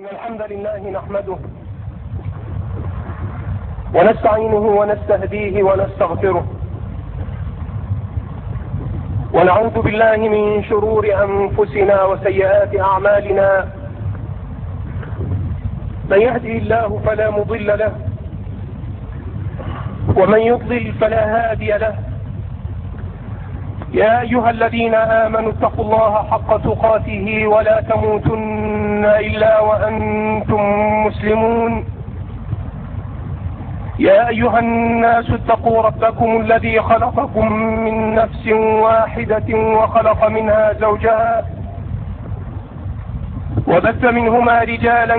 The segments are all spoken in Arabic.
إن الحمد لله نحمده ونستعينه ونستهديه ونستغفره. ونعوذ بالله من شرور أنفسنا وسيئات أعمالنا. من يهدي الله فلا مضل له ومن يضلل فلا هادي له. يا أيها الذين آمنوا اتقوا الله حق تقاته ولا تموتن إلا وأنتم مسلمون. يا أيها الناس اتقوا ربكم الذي خلقكم من نفس واحدة وخلق منها زوجها وبث منهما رجالا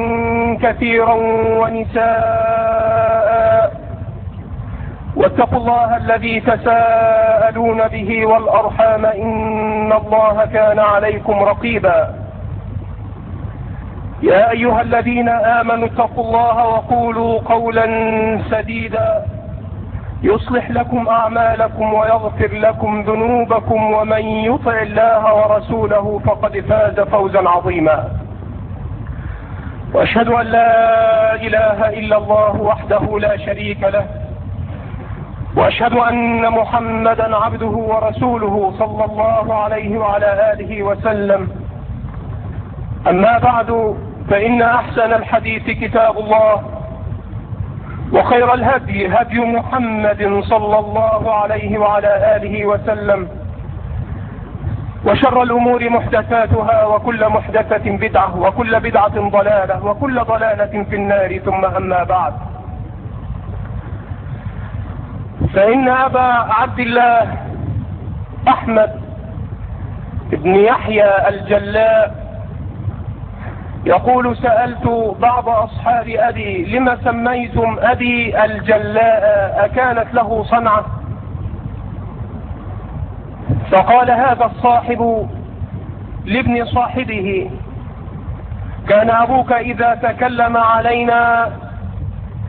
كثيرا ونساء واتقوا الله الذي تساءلون به والأرحام إن الله كان عليكم رقيبا. يا أيها الذين آمنوا اتقوا الله وقولوا قولا سديدا. يصلح لكم أعمالكم ويغفر لكم ذنوبكم ومن يطع الله ورسوله فقد فاز فوزا عظيما. وأشهد أن لا إله إلا الله وحده لا شريك له. وأشهد أن محمدا عبده ورسوله صلى الله عليه وعلى آله وسلم. أما بعد فإن أحسن الحديث كتاب الله وخير الهدي هدي محمد صلى الله عليه وعلى آله وسلم. وشر الأمور محدثاتها وكل محدثة بدعة وكل بدعة ضلالة وكل ضلالة في النار ثم أما بعد. فإن أبا عبد الله أحمد بن يحيى الجلاء يقول سألت بعض أصحاب أبي لما سميتم أبي الجلاء؟ أكانت له صنعة؟ فقال هذا الصاحب لابن صاحبه. كان أبوك إذا تكلم علينا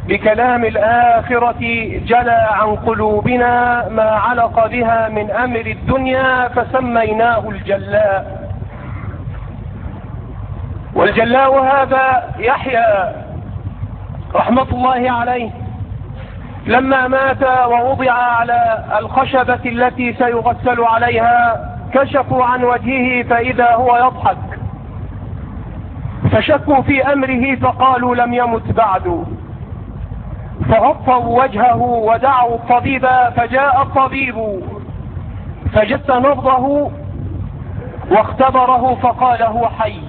بكلام الآخرة جلى عن قلوبنا ما علق بها من أمر الدنيا فسميناه الجلاء. والجلاء هذا يحيى رحمة الله عليه لما مات ووضع على الخشبة التي سيغسل عليها كشفوا عن وجهه فإذا هو يضحك. فشكوا في أمره فقالوا لم يمت بعد. فغطوا وجهه ودعوا الطبيب فجاء الطبيب فجس نبضه واختبره فقال هو حي.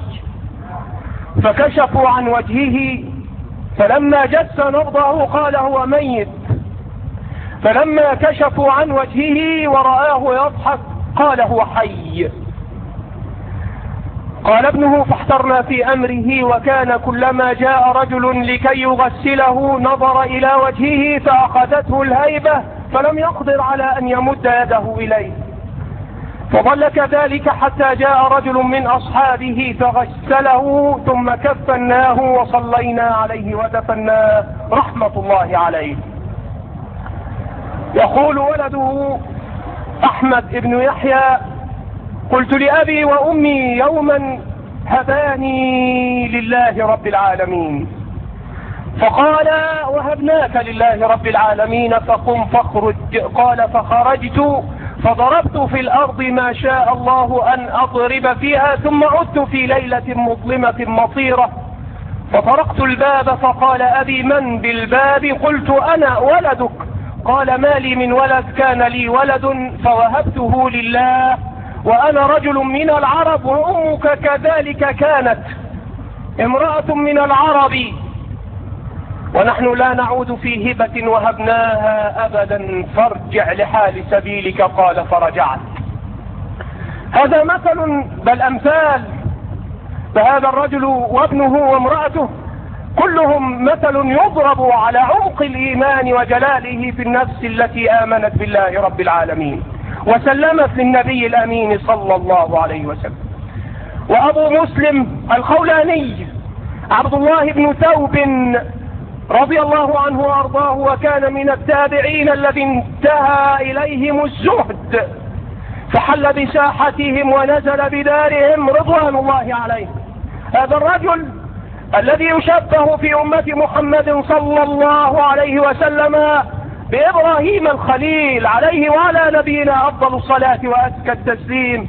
فكشفوا عن وجهه فلما جس نبضه قال هو ميت. فلما كشفوا عن وجهه ورآه يضحك قال هو حي. قال ابنه فاحترنا في أمره وكان كلما جاء رجل لكي يغسله نظر إلى وجهه فأخذته الهيبة فلم يقدر على أن يمد يده إليه. فظل كذلك حتى جاء رجل من أصحابه فغسله ثم كفناه وصلينا عليه ودفناه رحمة الله عليه. يقول ولده أحمد بن يحيى قلت لأبي وأمي يوما هباني لله رب العالمين. فقال وهبناك لله رب العالمين فقم فاخرج. قال فخرجت فضربت في الأرض ما شاء الله أن أضرب فيها ثم عدت في ليلة مظلمة مطيرة. فطرقت الباب فقال أبي من بالباب؟ قلت أنا ولدك. قال ما لي من ولد كان لي ولد فوهبته لله. وأنا رجل من العرب وأمك كذلك كانت. امرأة من العرب. ونحن لا نعود في هبة وهبناها أبدا. فارجع لحال سبيلك قال فرجعت. هذا مثل بل أمثال. فهذا الرجل وابنه وامرأته كلهم مثل يضرب على عمق الإيمان وجلاله في النفس التي آمنت بالله رب العالمين. وسلمت للنبي الأمين صلى الله عليه وسلم. وأبو مسلم الخولاني عبد الله بن ثوب رضي الله عنه وأرضاه وكان من التابعين الذي انتهى إليهم الزهد. فحل بساحتهم ونزل بدارهم رضوان الله عليه. هذا الرجل الذي يشبه في أمة محمد صلى الله عليه وسلم بإبراهيم الخليل عليه وعلى نبينا أفضل الصلاة وأزكى التسليم.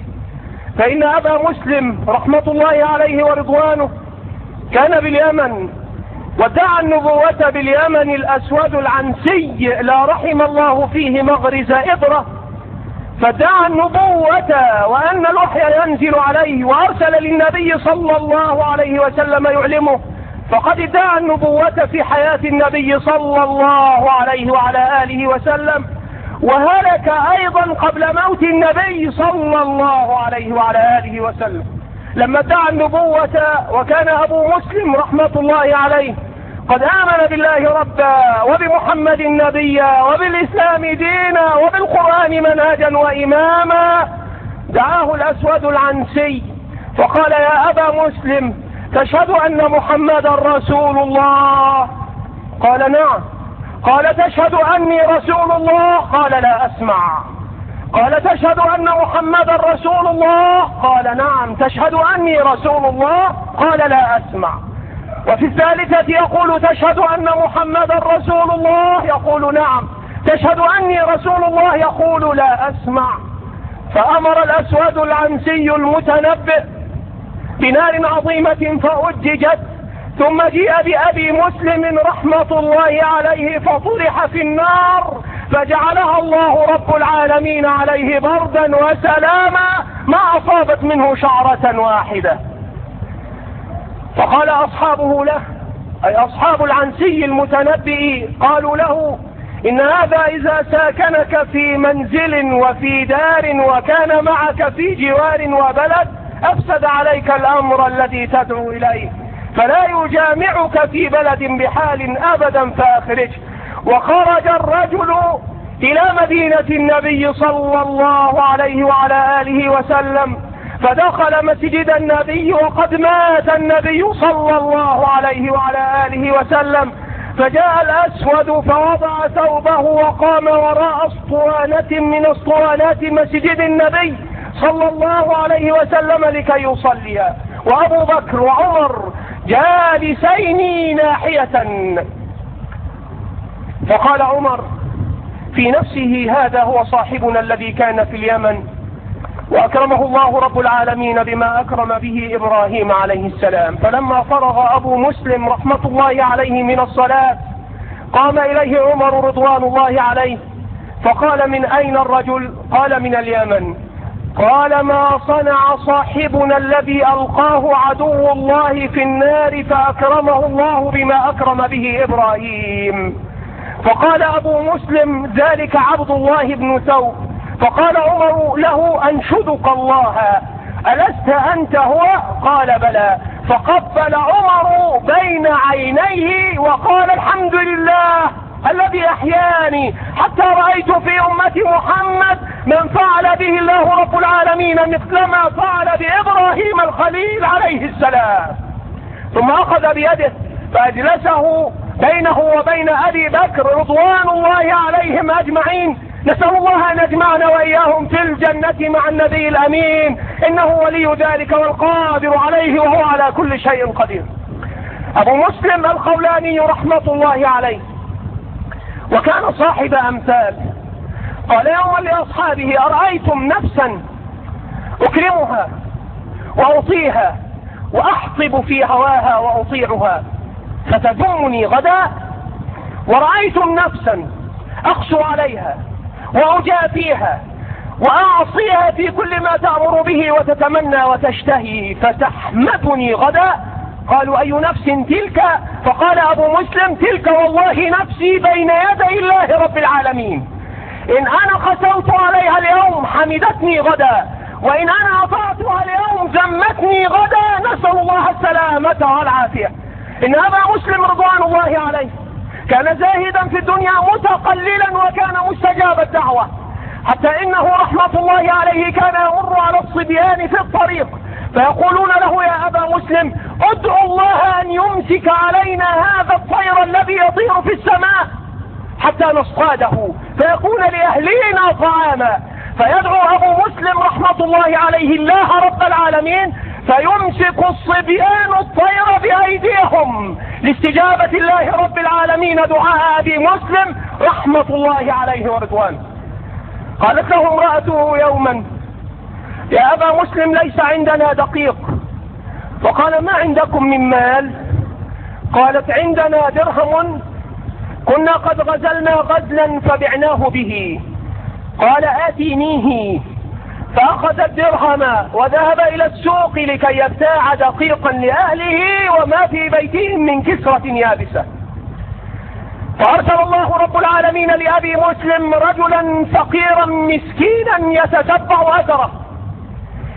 فإن أبا مسلم رحمة الله عليه ورضوانه كان باليمن ودعا النبوة باليمن الأسود العنسي لا رحم الله فيه مغرز إبرة. فدعا النبوة وأن الوحي ينزل عليه وأرسل للنبي صلى الله عليه وسلم يعلمه. فقد ادعى النبوة في حياة النبي صلى الله عليه وعلى آله وسلم وهلك أيضا قبل موت النبي صلى الله عليه وعلى آله وسلم. لما ادعى النبوة وكان أبو مسلم رحمة الله عليه قد آمن بالله ربا وبمحمد نبيا وبالإسلام دينا وبالقرآن منهجا وإماما دعاه الأسود العنسي. فقال يا أبا مسلم تشهد أن محمدا رسول الله. قال نعم. قال تشهد أني رسول الله. قال لا أسمع. قال تشهد أن محمدا رسول الله. قال نعم. تشهد أني رسول الله. قال لا أسمع. وفي الثالثة يقول تشهد أن محمدا رسول الله. يقول نعم. تشهد أني رسول الله. يقول لا أسمع. فأمر الأسود العنسي المتنبئ بنار عظيمة فأججت ثم جيء بأبي مسلم رحمة الله عليه فطرح في النار فجعلها الله رب العالمين عليه بردا وسلاما ما أصابت منه شعرة واحدة. فقال أصحابه له أي أصحاب العنسي المتنبئ قالوا له إن هذا إذا ساكنك في منزل وفي دار وكان معك في جوار وبلد أفسد عليك الأمر الذي تدعو إليه فلا يجامعك في بلد بحال أبدا فأخرجه وخرج الرجل إلى مدينة النبي صلى الله عليه وعلى آله وسلم فدخل مسجد النبي وقد مات النبي صلى الله عليه وعلى آله وسلم. فجاء الأسود فوضع ثوبه وقام وراء أسطوانة من أسطوانات مسجد النبي. صلى الله عليه وسلم لكي يصلي. وأبو بكر وعمر جالسين ناحية. فقال عمر في نفسه هذا هو صاحبنا الذي كان في اليمن وأكرمه الله رب العالمين بما أكرم به إبراهيم عليه السلام. فلما فرغ أبو مسلم رحمة الله عليه من الصلاة قام إليه عمر رضوان الله عليه فقال من أين الرجل؟ قال من اليمن. قال ما صنع صاحبنا الذي ألقاه عدو الله في النار فأكرمه الله بما أكرم به إبراهيم. فقال أبو مسلم ذلك عبد الله بن ثوب فقال عمر له أنشدك الله. ألست أنت هو؟ قال بلى. فقبل عمر بين عينيه وقال الحمد لله. الذي أحياني. حتى رأيت في أمة محمد من فعل به الله رب العالمين مثل ما فعل بإبراهيم الخليل عليه السلام. ثم أخذ بيده فأجلسه بينه وبين أبي بكر رضوان الله عليهم أجمعين. نسأل الله أن يجمعنا وإياهم في الجنة مع النبي الأمين. إنه ولي ذلك والقادر عليه وهو على كل شيء قدير. أبو مسلم الخولاني رحمة الله عليه. وكان صاحب أمثال. قال يوما لأصحابه أرأيتم نفسا أكرمها وأطيها وأحطب في هواها وأطيعها فتذمني غدا ورأيتم نفسا أقسو عليها وأجافيها وأعصيها في كل ما تأمر به وتتمنى وتشتهي فتحمدني غدا قالوا أي نفس تلك؟ فقال أبو مسلم تلك والله نفسي بين يدي الله رب العالمين. إن أنا قسوت عليها اليوم حمدتني غدا وإن أنا أطعتها اليوم ذمتني غدا نسأل الله السلامة والعافية. إن أبا مسلم رضوان الله عليه كان زاهدا في الدنيا متقللا وكان مستجاب الدعوة. حتى إنه رحمة الله عليه كان يمر على الصبيان في الطريق. فيقولون له يا أبا مسلم ادعو الله أن يمسك علينا هذا الطير الذي يطير في السماء حتى نصطاده. فيكون لأهلينا طعاما. فيدعو أبو مسلم رحمة الله عليه الله رب العالمين فيمسك الصبيان الطير بأيديهم. لاستجابة الله رب العالمين دعاء أبي مسلم رحمة الله عليه ورضوانه. قالت له امرأته يوما يا أبا مسلم ليس عندنا دقيق. وقال ما عندكم من مال؟ قالت عندنا درهم. كنا قد غزلنا غزلا فبعناه به. قال آتينيه. فأخذ الدرهم وذهب إلى السوق لكي يبتاع دقيقا لأهله وما في بيتهم من كسرة يابسة. فأرسل الله رب العالمين لأبي مسلم رجلا فقيرا مسكينا يتتبع أثره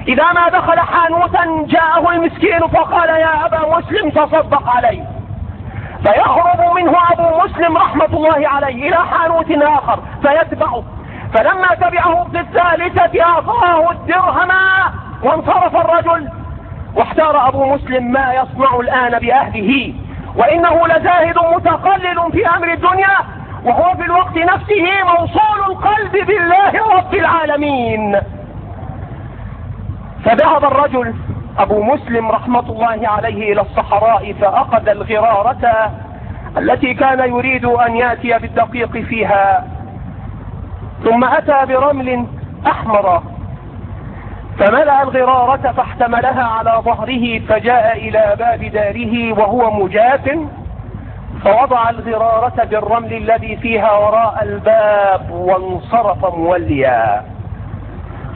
إذا ما دخل حانوتا جاءه المسكين فقال يا أبا مسلم تصدق علي. فيهرب منه أبو مسلم رحمة الله عليه إلى حانوت آخر فيتبعه. فلما تبعه في الثالثة أعطاه الدرهم وانصرف الرجل. واحتار أبو مسلم ما يصنع الآن بأهله. وإنه لزاهد متقلل في أمر الدنيا وهو في الوقت نفسه موصول القلب بالله رب العالمين. فذهب الرجل أبو مسلم رحمة الله عليه إلى الصحراء فأخذ الغرارة التي كان يريد أن يأتي بالدقيق فيها. ثم أتى برمل أحمر. فملأ الغرارة فاحتملها على ظهره فجاء إلى باب داره وهو مجاف. فوضع الغرارة بالرمل الذي فيها وراء الباب وانصرف موليا.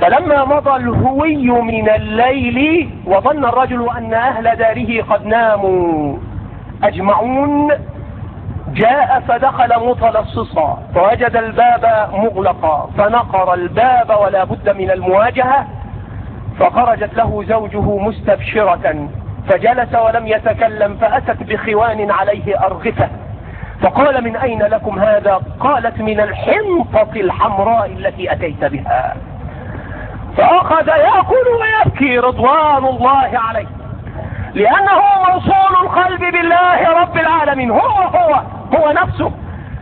فلما مضى الهوي من الليل وظن الرجل أن أهل داره قد ناموا أجمعون جاء فدخل متلصصا فوجد الباب مغلقا فنقر الباب ولا بد من المواجهة فخرجت له زوجه مستبشرة فجلس ولم يتكلم فأتت بخوان عليه أرغفة فقال من أين لكم هذا؟ قالت من الحنطة الحمراء التي أتيت بها. فأخذ يأكل ويبكي رضوان الله عليه. لأنه موصول القلب بالله رب العالمين. هو هو هو نفسه.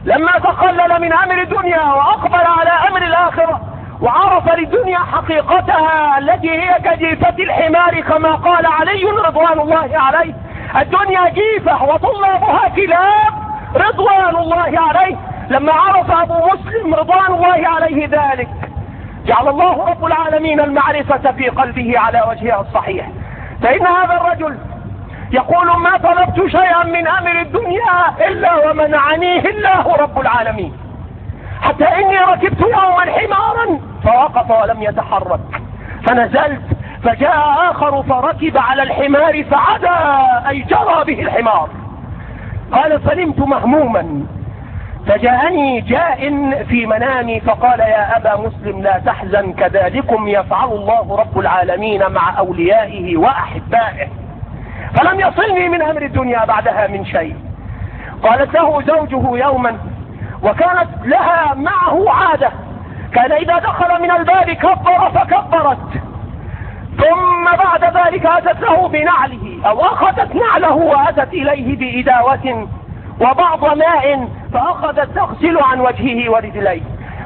لما تقلل من أمر الدنيا وأقبل على أمر الآخرة وعرف للدنيا حقيقتها التي هي كجيفة الحمار كما قال علي رضوان الله عليه. الدنيا جيفة وطلابها كلاب رضوان الله عليه. لما عرف أبو مسلم رضوان الله عليه ذلك جعل الله رب العالمين المعرفة في قلبه على وجهها الصحيح. فإن هذا الرجل يقول ما طلبت شيئا من أمر الدنيا إلا ومنعنيه الله رب العالمين. حتى إني ركبت يوما حمارا فوقف ولم يتحرك. فنزلت فجاء آخر فركب على الحمار فعدا أي جرى به الحمار. قال فنمت مهموما. فجاءني جاء في منامي فقال يا أبا مسلم لا تحزن كذلكم يفعل الله رب العالمين مع أوليائه وأحبائه. فلم يصلني من أمر الدنيا بعدها من شيء. قالت له زوجه يوما وكانت لها معه عادة. كان إذا دخل من الباب كبر فكبرت. ثم بعد ذلك أتت له بنعله أو أخذت نعله وأتت إليه بإداوة وبعض ماء فأخذت تغسل عن وجهه ورجليه.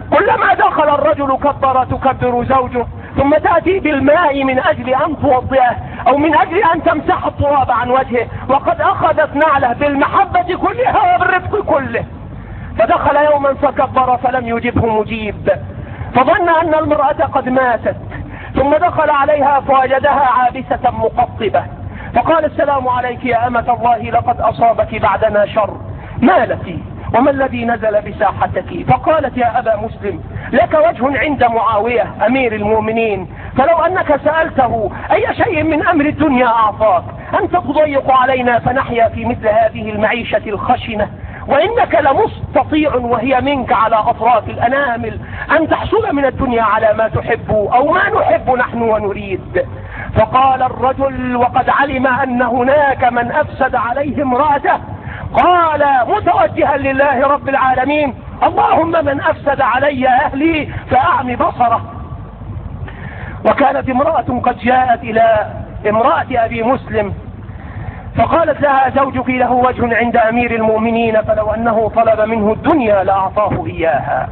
كلما دخل الرجل كبر تكبر زوجه ثم تأتي بالماء من أجل أن توضئه أو من أجل أن تمسح التراب عن وجهه. وقد أخذت نعله بالمحبة كلها وبالرفق كله. فدخل يوما فكبر فلم يجبه مجيب. فظن أن المرأة قد ماتت ثم دخل عليها فوجدها عابسة مقطبة. فقال السلام عليك يا أمة الله لقد أصابك بعدنا شر. ما لك؟ وما الذي نزل بساحتك؟ فقالت يا أبا مسلم لك وجه عند معاوية أمير المؤمنين. فلو أنك سألته أي شيء من أمر الدنيا أعطاك؟ أنت تضيق علينا فنحيا في مثل هذه المعيشة الخشنة. وإنك لمستطيع وهي منك على أطراف الأنامل أن تحصل من الدنيا على ما تحب أو ما نحب نحن ونريد. فقال الرجل وقد علم أن هناك من أفسد عليه امرأته. قال متوجها لله رب العالمين. اللهم من أفسد علي أهلي فأعمي بصره. وكانت امرأة قد جاءت إلى امرأة أبي مسلم. فقالت لها زوجك له وجه عند أمير المؤمنين فلو أنه طلب منه الدنيا لأعطاه إياها.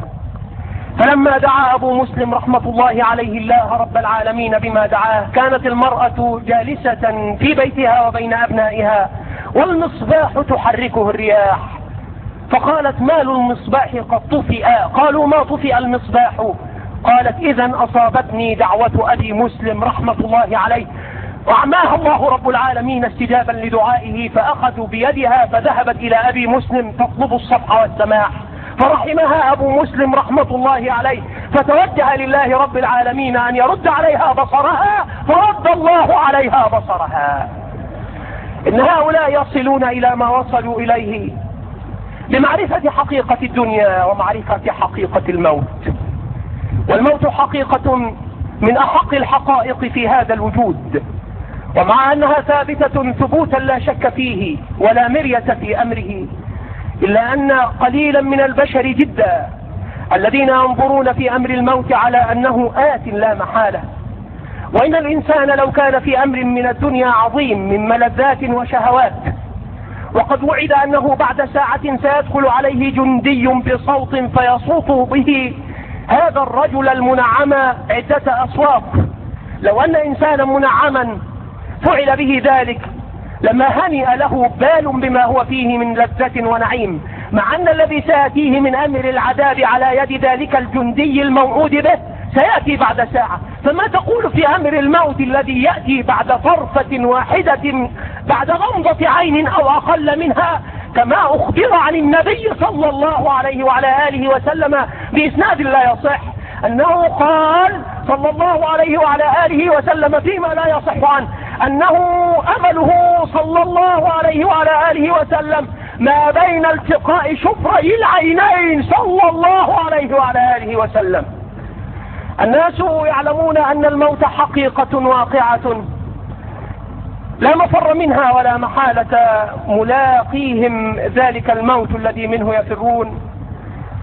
فلما دعا أبو مسلم رحمة الله عليه الله رب العالمين بما دعاه كانت المرأة جالسة في بيتها وبين أبنائها والمصباح تحركه الرياح. فقالت مال المصباح قد طفئ؟ قالوا ما طفئ المصباح. قالت إذا أصابتني دعوة أبي مسلم رحمة الله عليه. وأعماها الله رب العالمين استجابا لدعائه فأخذوا بيدها فذهبت إلى أبي مسلم تطلب الصفح والسماح. فرحمها أبو مسلم رحمة الله عليه. فتوجه لله رب العالمين أن يرد عليها بصرها فرد الله عليها بصرها. إن هؤلاء يصلون إلى ما وصلوا إليه لمعرفة حقيقة الدنيا ومعرفة حقيقة الموت. والموت حقيقة من أحق الحقائق في هذا الوجود. ومع أنها ثابتة ثبوتا لا شك فيه ولا مرية في أمره إلا أن قليلا من البشر جدا الذين ينظرون في أمر الموت على أنه آت لا محالة. وإن الإنسان لو كان في أمر من الدنيا عظيم من ملذات وشهوات وقد وعد أنه بعد ساعة سيدخل عليه جندي بصوت فيصوت به هذا الرجل المنعم عدة أصوات. لو أن إنسانا منعما فعل به ذلك لما هنئ له بال بما هو فيه من لذة ونعيم مع أن الذي سيأتيه من أمر العذاب على يد ذلك الجندي الموعود به سيأتي بعد ساعة. فما تقول في أمر الموت الذي يأتي بعد طرفة واحدة بعد غمضة عين أو أقل منها؟ كما أخبر عن النبي صلى الله عليه وعلى آله وسلم بإسناد لا يصح أنه قال صلى الله عليه وعلى آله وسلم فيما لا يصح عنه أنه أمله صلى الله عليه وعلى آله وسلم ما بين التقاء شفري العينين صلى الله عليه وعلى آله وسلم. الناس يعلمون أن الموت حقيقة واقعة. لا مفر منها ولا محالة ملاقيهم ذلك الموت الذي منه يفرون.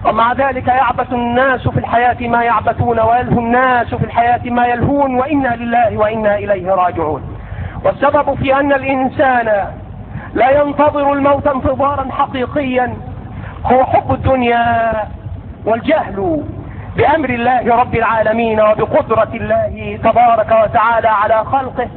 ومع ذلك يعبث الناس في الحياة ما يعبثون ويلهو الناس في الحياة ما يلهون. وإنا لله وإنا إليه راجعون. والسبب في أن الإنسان لا ينتظر الموت انتظارا حقيقيا هو حب الدنيا والجهل بأمر الله رب العالمين وبقدرة الله تبارك وتعالى على خلقه.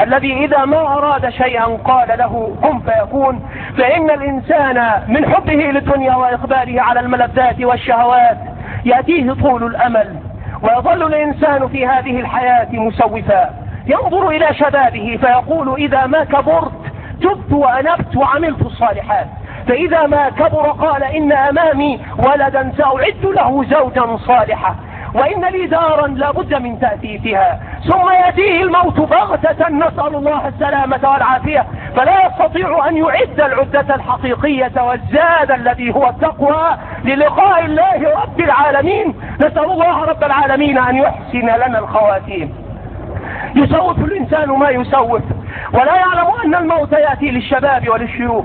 الذي إذا ما أراد شيئا قال له كن فيكون. فإن الإنسان من حبه للدنيا وإقباله على الملذات والشهوات يأتيه طول الأمل. ويظل الإنسان في هذه الحياة مسوفا. ينظر إلى شبابه فيقول إذا ما كبرت تبت وأنبت وعملت الصالحات. فإذا ما كبر قال إن أمامي ولدا سأعد له زوجا صالحا. وإن لي دارا لابد من تأثيثها. ثم يأتيه الموت بغتة نسأل الله السلامة والعافية. فلا يستطيع أن يعد العدة الحقيقية والزاد الذي هو التقوى للقاء الله رب العالمين. نسأل الله رب العالمين أن يحسن لنا الخواتيم. يسوف الإنسان ما يسوف. ولا يعلم أن الموت يأتي للشباب وللشيوخ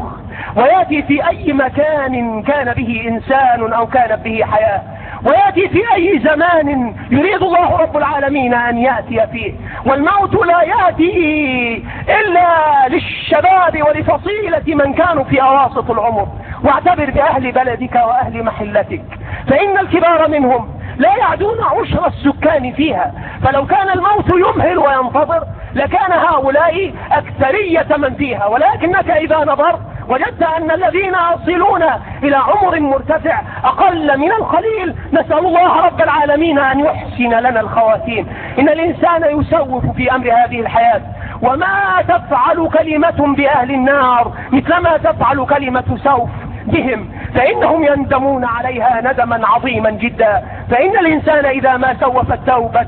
ويأتي في أي مكان كان به إنسان أو كانت به حياة ويأتي في أي زمان يريد الله رب العالمين أن يأتي فيه. والموت لا يأتي إلا للشباب ولفصيلة من كانوا في أواسط العمر. واعتبر بأهل بلدك وأهل محلتك فإن الكبار منهم لا يعدون عشر السكان فيها. فلو كان الموت يمهل وينتظر لكان هؤلاء أكثرية من فيها. ولكنك إذا نظرت وجدت أن الذين يصلون إلى عمر مرتفع أقل من القليل. نسأل الله رب العالمين أن يحسن لنا الخواتيم. إن الإنسان يسوف في أمر هذه الحياة. وما تفعل كلمة بأهل النار مثلما تفعل كلمة سوف بهم. فإنهم يندمون عليها ندما عظيما جدا. فإن الإنسان إذا ما سوف التوبة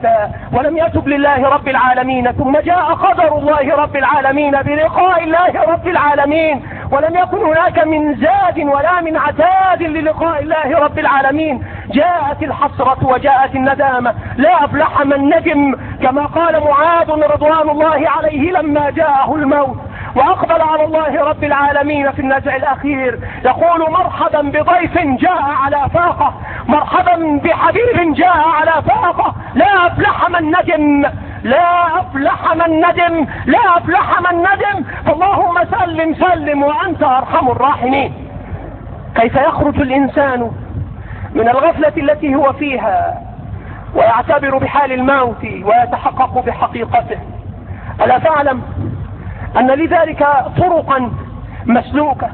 ولم يتب لله رب العالمين ثم جاء قدر الله رب العالمين بلقاء الله رب العالمين ولم يكن هناك من زاد ولا من عتاد للقاء الله رب العالمين. جاءت الحسرة وجاءت الندامة. لا أفلح من ندم كما قال معاذ رضوان الله عليه لما جاءه الموت. وأقبل على الله رب العالمين في النزع الأخير. يقول مرحبا بضيف جاء على فاقة. مرحبا بحبيب جاء على فاقة. لا أفلح من ندم لا أفلح من ندم لا أفلح من ندم فاللهم سلم سلم وأنت أرحم الراحمين. كيف يخرج الإنسان من الغفلة التي هو فيها ويعتبر بحال الموت ويتحقق بحقيقته؟ ألا تعلم؟ أن لذلك طرقا مسلوكة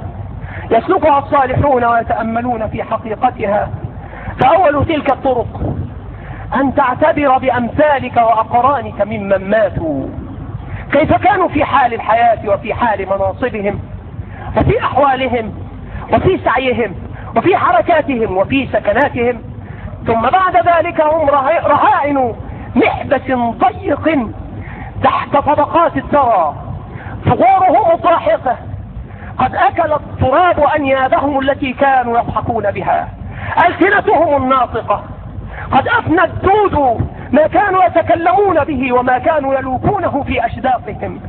يسلكها الصالحون ويتأملون في حقيقتها. فأول تلك الطرق أن تعتبر بأمثالك وأقرانك ممن ماتوا. كيف كانوا في حال الحياة وفي حال مناصبهم وفي أحوالهم وفي سعيهم وفي حركاتهم وفي سكناتهم. ثم بعد ذلك هم رهائن محبة ضيق تحت طبقات الثرى. ثغورهم طاحقة قد أكل التراب أنيابهم التي كانوا يضحكون بها. ألسنتهم الناطقة. قد أفنى الدود ما كانوا يتكلمون به وما كانوا يلوكونه في أشداقهم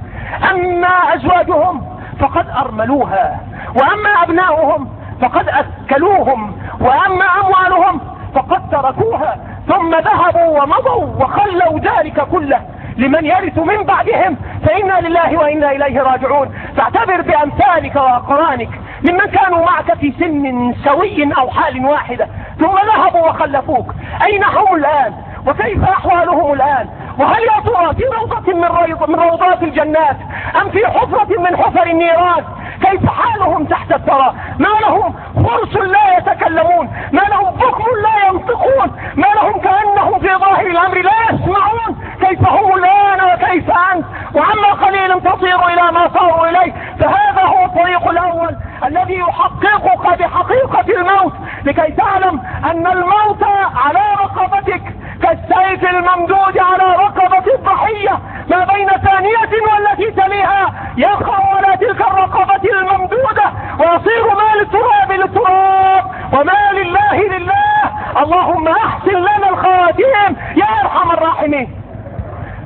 أما أزواجهم فقد أرملوها. وأما أبناؤهم فقد أكلوهم. وأما أموالهم فقد تركوها. ثم ذهبوا ومضوا وخلوا ذلك كله لمن يرث من بعدهم. فإنا لله وإنا إليه راجعون. فاعتبر بأمثالك وأقرانك ممن كانوا معك في سن سوي أو حال واحدة. ثم ذهبوا وخلفوك. أين هم الآن؟ وكيف أحوالهم الآن؟ وهل يا ترى في روضة من, من روضات الجنات؟ أم في حفرة من حفر النيران؟ كيف حالهم تحت الثرى؟ ما لهم فرس لا يتكلمون ما لهم بكم لا ينطقون ما لهم كأنهم في ظاهر الأمر لا يسمعون. كيف هم الآن وكيف أنت؟ وعما قليل تصير إلى ما صاروا إليه فهذا هو الطريق الأول. الذي يحققك بحقيقة الموت لكي تعلم أن الموت على رقبتك كالسيف الممدود على رقبة الضحية ما بين ثانية والتي تليها يقع على تلك الرقبة الممدودة. ويصير ما للتراب للتراب وما لله لله. اللهم أحسن لنا الخواتيم يا أرحم الراحمين.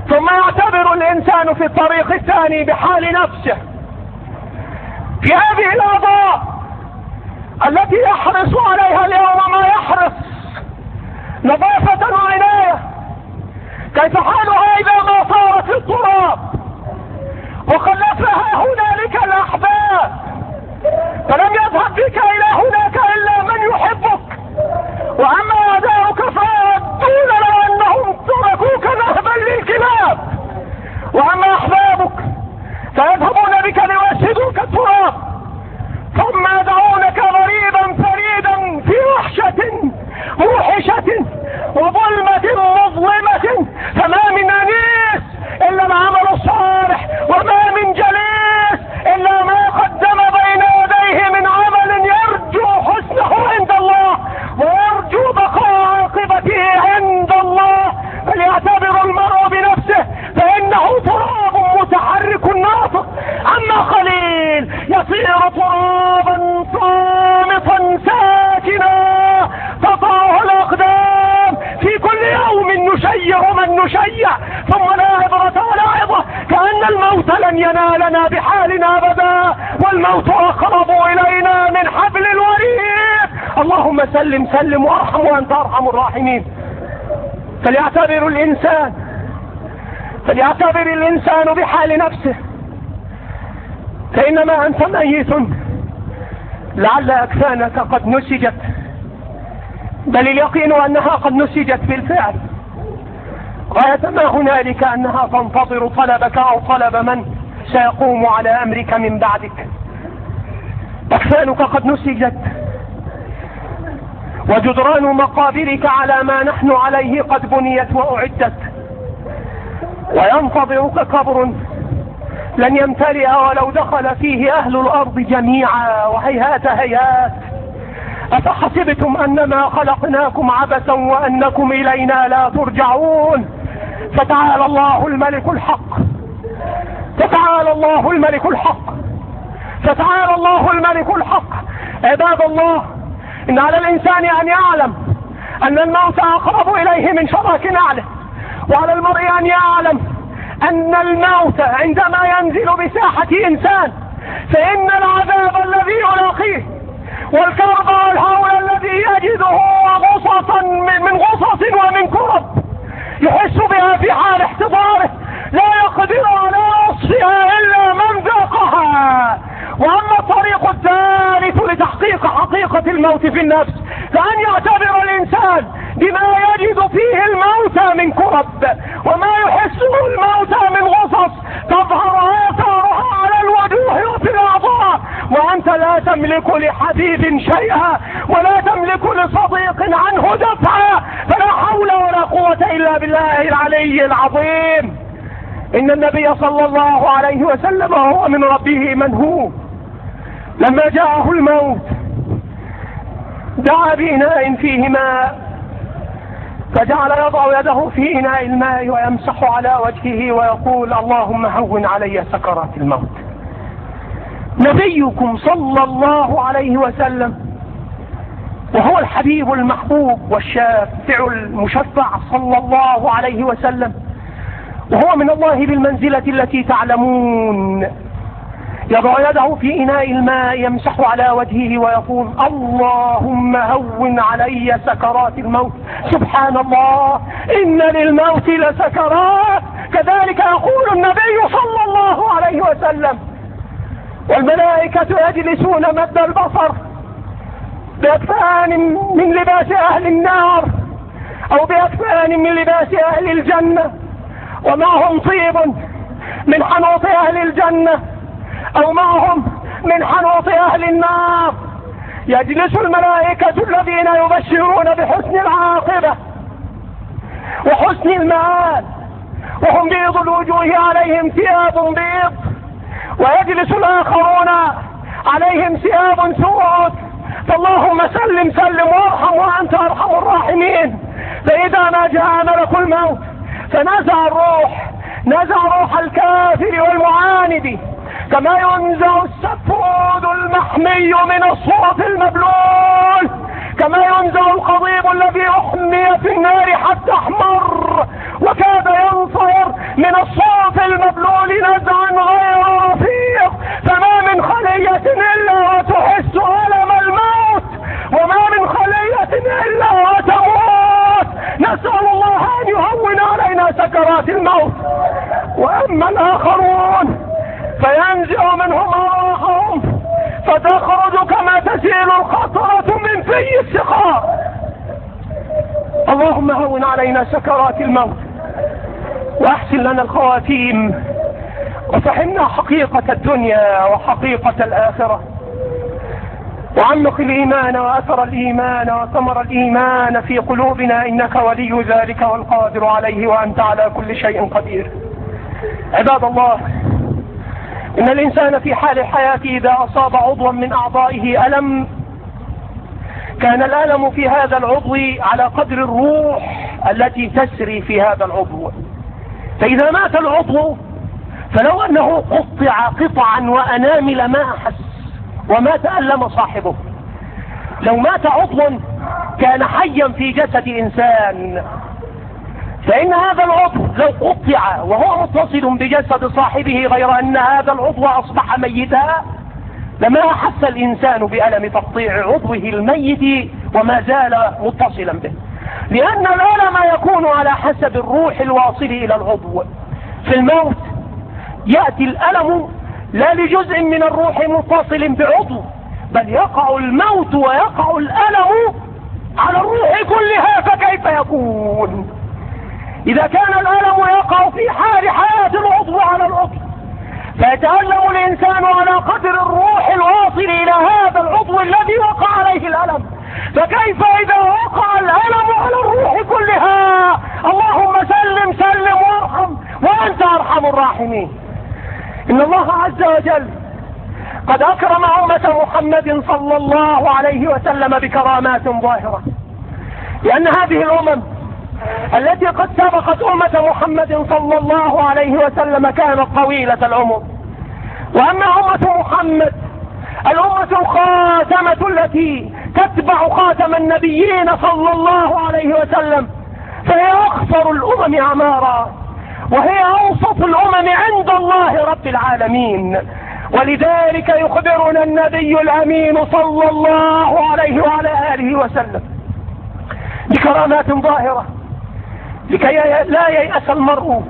ثم يعتبر الإنسان في الطريق الثاني بحال نفسه. في هذه الأعضاء التي يحرص عليها اليوم ما يحرص نظافة وعناية كيف حالها إذا ما صارت التراب. وخلفها هنالك الأحباب. فلم يذهب بك إلى هناك الا من يحبك واما اعداؤك فيودون لو انهم تركوك ذهبا للكلاب واما احبابك فيذهبون بك ليوسدوك التراب ثم يدعونك مريضا فريدا في وحشة موحشة وظلمة مظلمة فما من أنيس إلا العمل الصالح وما من جليس إلا ما قدم بين يديه من عمل يرجو حسنه عند الله ويرجو بقاء عاقبته عند الله فليعتبر المرء بنفسه فإنه تراب متحرك ناطق أما خليل يصير ترابا صامتا ساكنا تطاه الأقدام في كل يوم نشيع من نشيع ثم لا عبرة ولا عظة كأن الموت لن ينالنا بحالنا أبدا والموت أقرب إلينا من حبل الوريد اللهم سلم سلم وارحم وأنت أرحم الراحمين فليعتبر الإنسان فليعتبر الإنسان بحال نفسه. فإنما أنت ميت. لعل أكفانك قد نسجت. بل اليقين أنها قد نسجت بالفعل. غاية ما هنالك أنها تنتظر طلبك أو طلب من سيقوم على أمرك من بعدك. أكفانك قد نسجت. وجدران مقابرك على ما نحن عليه قد بنيت وأعدت. وينتظرك قبر لن يمتلئ ولو دخل فيه أهل الأرض جميعا. وهيهات هيهات. أفحسبتم أنما خلقناكم عبثا وأنكم إلينا لا ترجعون؟ فتعالى الله الملك الحق. فتعالى الله الملك الحق. فتعالى الله الملك الحق. عباد الله إن على الإنسان أن يعلم أن الموت أقرب إليه من شراك نعله. وعلى المرء أن يعلم أن الموت عندما ينزل بساحة إنسان فإن العذاب الذي يلاقيه والكرب والهول الذي يجده غصصا من غصص ومن كرب يحس بها في حال احتضاره لا يقدر على وصفها إلا من ذاقها. وأما الطريق الثالث لتحقيق حقيقة الموت في النفس فأن يعتبر الإنسان بما يجد فيه الموتى من كرب وما يحسه الموتى من غصص تظهر آثارها على الوجوه وفي الأعضاء. وأنت لا تملك لحبيب شيئا ولا تملك لصديق عنه دفعا فلا حول ولا قوة إلا بالله العلي العظيم. إن النبي صلى الله عليه وسلم هو من ربه من هو لما جاءه الموت دعا بإناء فيه ماء فجعل يضع يده في إناء الماء ويمسح على وجهه ويقول اللهم هون علي سكرات الموت. نبيكم صلى الله عليه وسلم وهو الحبيب المحبوب والشافع المشفع صلى الله عليه وسلم وهو من الله بالمنزلة التي تعلمون. يضع يده في إناء الماء يمسح على وجهه ويقول اللهم هون علي سكرات الموت. سبحان الله إن للموت لسكرات. كذلك يقول النبي صلى الله عليه وسلم والملائكة يجلسون مد البصر بأكفان من لباس أهل النار أو بأكفان من لباس أهل الجنة. ومعهم طيب من حنوط أهل الجنة. أو معهم من حنوط أهل النار. يجلس الملائكة الذين يبشرون بحسن العاقبة وحسن المآل وهم بيض الوجوه عليهم ثياب بيض. ويجلس الآخرون عليهم ثياب سود. فاللهم سلم سلم وارحم وأنت أرحم الراحمين. فإذا ما جاء ملك الموت فنزع الروح نزع روح الكافر والمعاند. كما ينزع السفود المحمي من الصوت المبلول كما ينزع القضيب الذي أحمي في النار حتى أحمر وكاد ينصر من الصوت المبلول نزعا غير رفيق فما من خلية إلا وتحس ألم الموت وما من خلية إلا وتموت. نسأل الله أن يهون علينا سكرات الموت. وأما الآخرون فينزع منهم أرواحهم فتخرج كما تسيل الخطرة من في السقاء. اللهم هون علينا سكرات الموت واحسن لنا الخواتيم وفهمنا حقيقة الدنيا وحقيقة الآخرة. وعمق الإيمان وأثر الإيمان وثمر الإيمان في قلوبنا إنك ولي ذلك والقادر عليه وأنت على كل شيء قدير. عباد الله إن الإنسان في حال الحياة إذا أصاب عضوا من أعضائه ألم كان الألم في هذا العضو على قدر الروح التي تسري في هذا العضو. فإذا مات العضو فلو أنه قطع قطعا وأنامل ما أحس وما تألم صاحبه. لو مات عضو كان حيا في جسد إنسان. فإن هذا العضو لو قطع وهو متصل بجسد صاحبه غير أن هذا العضو أصبح ميتا لما أحس الإنسان بألم تقطيع عضوه الميت وما زال متصلا به. لأن الألم يكون على حسب الروح الواصل إلى العضو. في الموت يأتي الألم لا لجزء من الروح متصل بعضو بل يقع الموت ويقع الألم على الروح كلها فكيف يكون؟ إذا كان الألم يقع في حال حياة العضو على العضو فيتألم الإنسان على قدر الروح الواصل إلى هذا العضو الذي وقع عليه الألم. فكيف إذا وقع الألم على الروح كلها؟ اللهم سلم سلم وارحم وأنت أرحم الراحمين. إن الله عز وجل قد أكرم أمة محمد صلى الله عليه وسلم بكرامات ظاهرة لأن هذه الأمم التي قد سبقت أمة محمد صلى الله عليه وسلم كانت طويلة العمر. وأما أمة محمد الأمة الخاتمة التي تتبع خاتم النبيين صلى الله عليه وسلم فهي أخفر الأمم أعمارا وهي أوسط الأمم عند الله رب العالمين. ولذلك يخبرنا النبي الأمين صلى الله عليه وعلى آله وسلم بكرامات ظاهرة. لكي لا ييأس المرء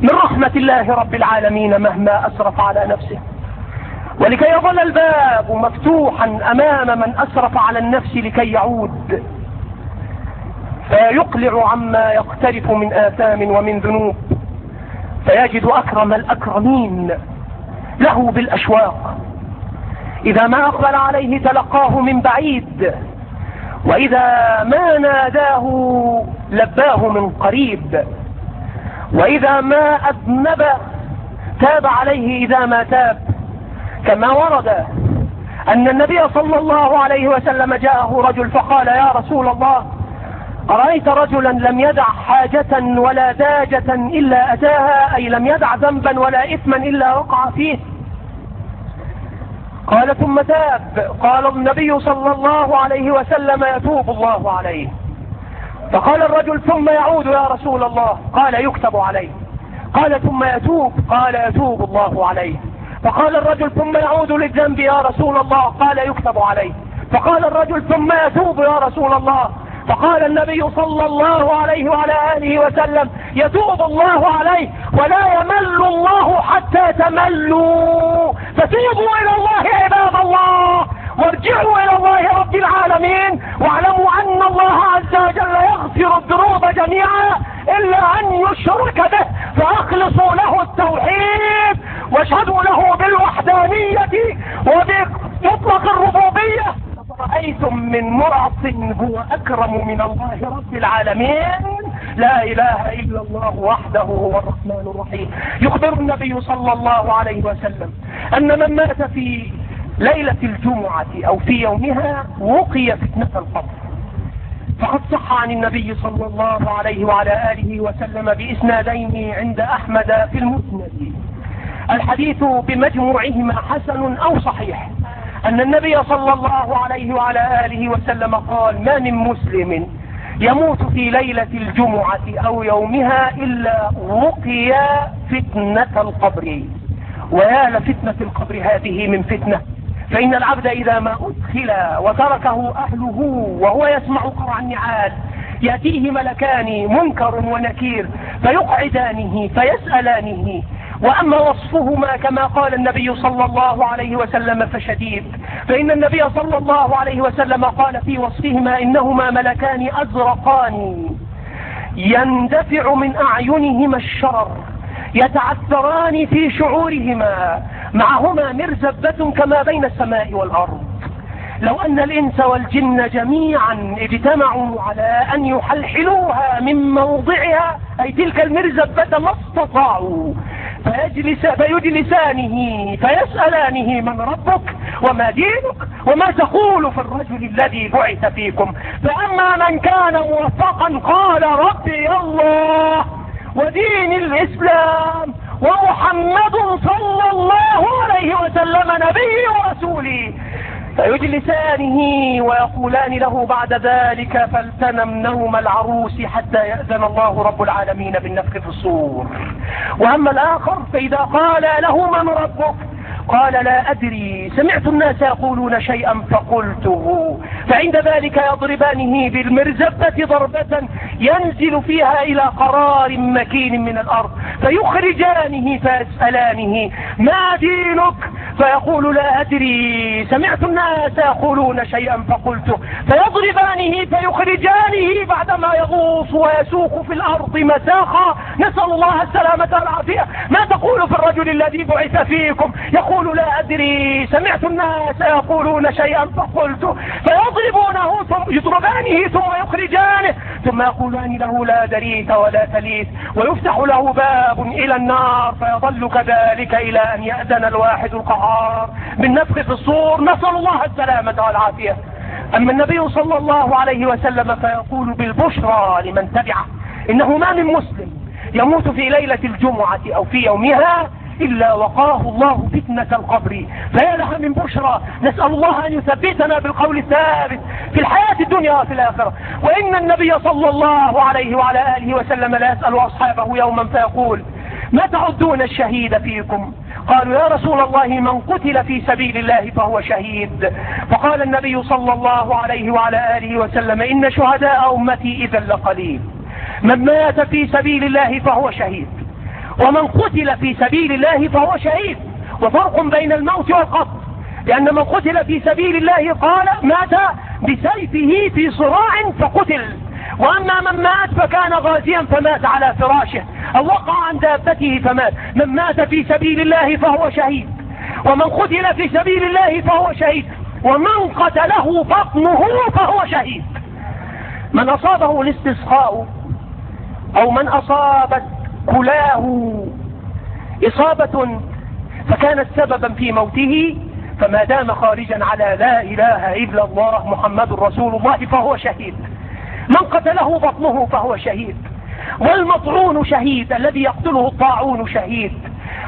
من رحمة الله رب العالمين مهما أسرف على نفسه. ولكي يظل الباب مفتوحا أمام من أسرف على النفس لكي يعود. فيقلع عما يقترف من آثام ومن ذنوب. فيجد أكرم الأكرمين له بالأشواق. إذا ما أقبل عليه تلقاه من بعيد. وإذا ما ناداه لباه من قريب. وإذا ما أذنب تاب عليه إذا ما تاب. كما ورد أن النبي صلى الله عليه وسلم جاءه رجل فقال يا رسول الله أرأيت رجلا لم يدع حاجة ولا داجة إلا أتاها أي لم يدع ذنبا ولا إثما إلا وقع فيه. قال ثم تاب. قال النبي صلى الله عليه وسلم يتوب الله عليه. فقال الرجل ثم يعود يا رسول الله. قال يكتب عليه. قال ثم يتوب. قال يتوب الله عليه. فقال الرجل ثم يعود للذنب يا رسول الله. قال يكتب عليه. فقال الرجل ثم يتوب يا رسول الله. فقال النبي صلى الله عليه وعلى آله وسلم يتوب الله عليه ولا يمل الله حتى تملوا. فتوبوا إلى الله عباد الله. وارجعوا إلى الله رب العالمين. واعلموا أن الله عز وجل يغفر الذنوب جميعا إلا أن يشرك به. فأخلصوا له التوحيد واشهدوا له بالوحدانية وبمطلق الربوبية. رأيتم من مرعص هو أكرم من الله رب العالمين؟ لا إله إلا الله وحده هو الرحمن الرحيم. يخبر النبي صلى الله عليه وسلم أن من مات في ليلة الجمعة أو في يومها وقي فتنة القبر. فقد صح عن النبي صلى الله عليه وعلى آله وسلم بإسنادين عند أحمد في المسند. الحديث بمجموعهما حسن أو صحيح. أن النبي صلى الله عليه وعلى آله وسلم قال ما من مسلم يموت في ليلة الجمعة أو يومها إلا وقي فتنة القبر. ويا لفتنة القبر هذه من فتنة. فإن العبد إذا ما أدخل وتركه أهله وهو يسمع قرع النعال يأتيه ملكان منكر ونكير فيقعدانه فيسألانه وأما وصفهما كما قال النبي صلى الله عليه وسلم فشديد. فإن النبي صلى الله عليه وسلم قال في وصفهما إنهما ملكان أزرقان. يندفع من أعينهما الشرر يتعثران في شعورهما معهما مرزبة كما بين السماء والأرض. لو أن الإنس والجن جميعا اجتمعوا على أن يحلحلوها من موضعها أي تلك المرزبة ما استطاعوا. فيجلس فيجلسانه فيسألانه من ربك وما دينك وما تقول في الرجل الذي بعث فيكم. فأما من كان موفقا قال ربي الله ودين الإسلام ومحمد صلى الله عليه وسلم نبي ورسولي فيجلسانه ويقولان له بعد ذلك فالتنم نوم العروس حتى يأذن الله رب العالمين بالنفخ في الصور. وأما الآخر فإذا قال له من ربك؟ قال لا أدري. سمعت الناس يقولون شيئا فقلته. فعند ذلك يضربانه بالمرزبة ضربة ينزل فيها إلى قرار مكين من الأرض. فيخرجانه فيسألانه ما دينك؟ فيقول لا أدري سمعت الناس يقولون شيئا فقلته فيضربانه فيخرجانه بعدما يغوص ويسوق في الأرض مساخا نسأل الله السلامة والعافية. ما تقول في الرجل الذي بعث فيكم؟ يقول لا أدري سمعت الناس يقولون شيئا فقلته فيضربونه ثم يضربانه ثم يخرجانه. ثم يقولان له لا دريت ولا تليت. ويفتح له باب إلى النار فيظل كذلك إلى أن يأذن الواحد القهار بالنفخ في الصور نسأل الله السلامة والعافية. أما النبي صلى الله عليه وسلم فيقول بالبشرى لمن تبعه إنه ما من مسلم يموت في ليلة الجمعة أو في يومها إلا وقاه الله فتنة القبر. فيا لها من بشرى. نسأل الله أن يثبتنا بالقول الثابت في الحياة الدنيا وفي الآخرة. وإن النبي صلى الله عليه وعلى آله وسلم لا يسأل أصحابه يوما فيقول ما تعدون الشهيد فيكم؟ قالوا يا رسول الله من قتل في سبيل الله فهو شهيد. فقال النبي صلى الله عليه وعلى آله وسلم إن شهداء أمتي إذا لقليل. من مات في سبيل الله فهو شهيد. ومن قتل في سبيل الله فهو شهيد. وفرق بين الموت والقتل. لأن من قتل في سبيل الله قال مات بسيفه في صراع فقتل. وأما من مات فكان غازيا فمات على فراشه أو وقع عن دابته فمات من مات في سبيل الله فهو شهيد ومن قتل في سبيل الله فهو شهيد ومن قتله بطنه فهو شهيد. من أصابه الاستسقاء أو من أصابت كلاه إصابة فكانت سببا في موته فما دام خارجا على لا إله إلا الله محمد رسول الله فهو شهيد. من قتله بطنه فهو شهيد والمطعون شهيد الذي يقتله الطاعون شهيد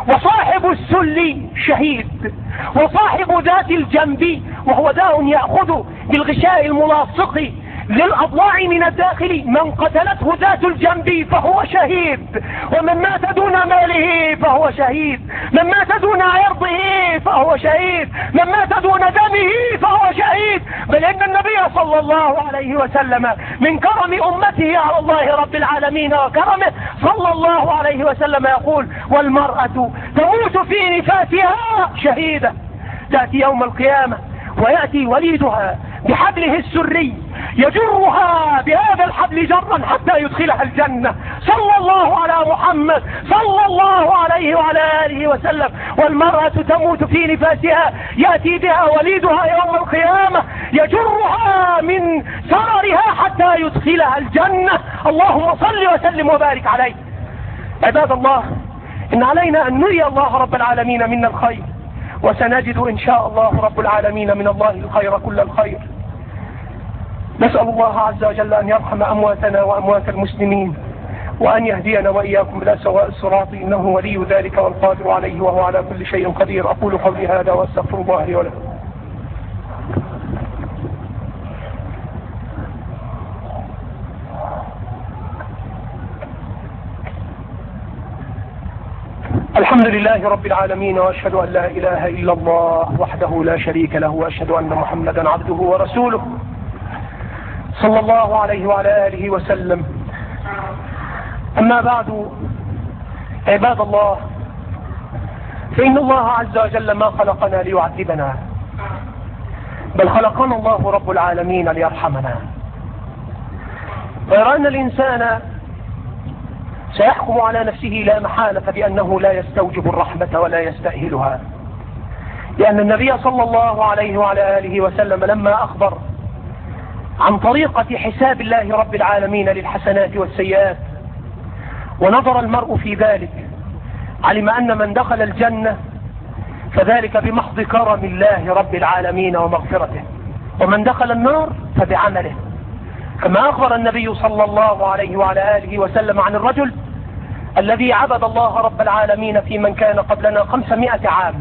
وصاحب السل شهيد وصاحب ذات الجنب وهو داء يأخذ بالغشاء الملاصق للأضلاع من الداخل من قتلته ذات الجنب فهو شهيد. ومن مات دون ماله فهو شهيد. من مات دون عرضه فهو شهيد. من مات دون دمه فهو شهيد. بل إن النبي صلى الله عليه وسلم من كرم أمته على الله رب العالمين وكرمه صلى الله عليه وسلم يقول والمرأة تموت في نفاسها شهيدة. تأتي يوم القيامة ويأتي وليدها بحبله السري يجرها بهذا الحبل جرا حتى يدخلها الجنة. صلى الله على محمد صلى الله عليه وعلى آله وسلم. والمرأة تموت في نفاسها يأتي بها وليدها يوم القيامة يجرها من سررها حتى يدخلها الجنة. اللهم صل وسلم وبارك عليه. عباد الله إن علينا أن نري الله رب العالمين منا الخير. وسنجد إن شاء الله رب العالمين من الله الخير كل الخير. نسأل الله عز وجل أن يرحم أمواتنا وأموات المسلمين وأن يهدينا وإياكم إلى سواء الصراط إنه ولي ذلك والقادر عليه وهو على كل شيء قدير. أقول قولي هذا وأستغفر الله لي ولكم. الحمد لله رب العالمين وأشهد أن لا إله إلا الله وحده لا شريك له وأشهد أن محمدا عبده ورسوله صلى الله عليه وعلى آله وسلم. أما بعد عباد الله فإن الله عز وجل ما خلقنا ليعذبنا بل خلقنا الله رب العالمين ليرحمنا. ويرى أن الإنسان سيحكم على نفسه لا محالة بأنه لا يستوجب الرحمة ولا يستأهلها. لأن النبي صلى الله عليه وعلى آله وسلم لما أخبر عن طريقة حساب الله رب العالمين للحسنات والسيئات ونظر المرء في ذلك علم أن من دخل الجنة فذلك بمحض كرم الله رب العالمين ومغفرته ومن دخل النار فبعمله. كما أخبر النبي صلى الله عليه وعلى آله وسلم عن الرجل الذي عبد الله رب العالمين في من كان قبلنا خمسمائة عام.